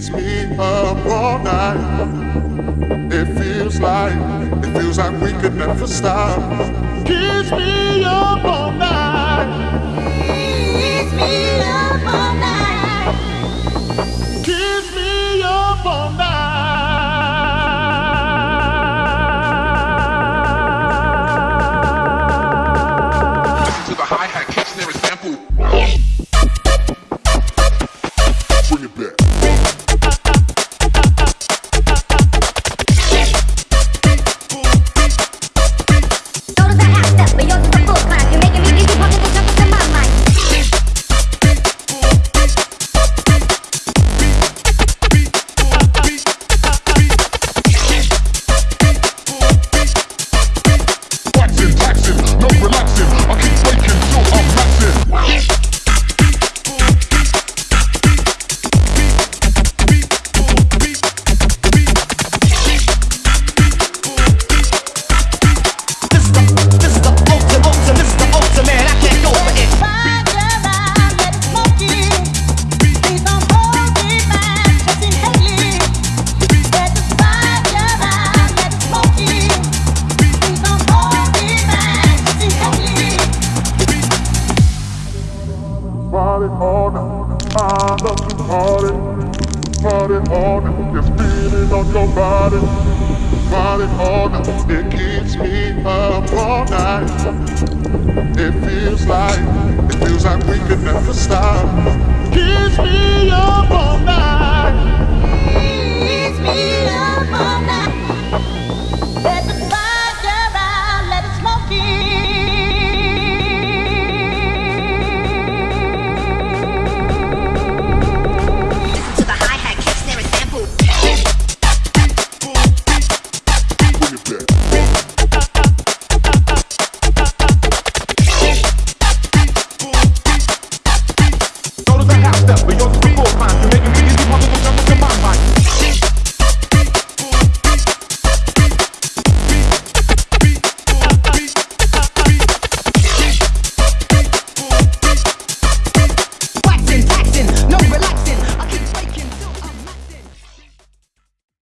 keeps me up all night. It feels like, it feels like we could never stop. Keeps Party night. I love to party. Party night. Just feeling on your body. Party night. It keeps me up all night. It feels like, it feels like we could never stop. Keeps me up all night. Notice I half step, but yours is a.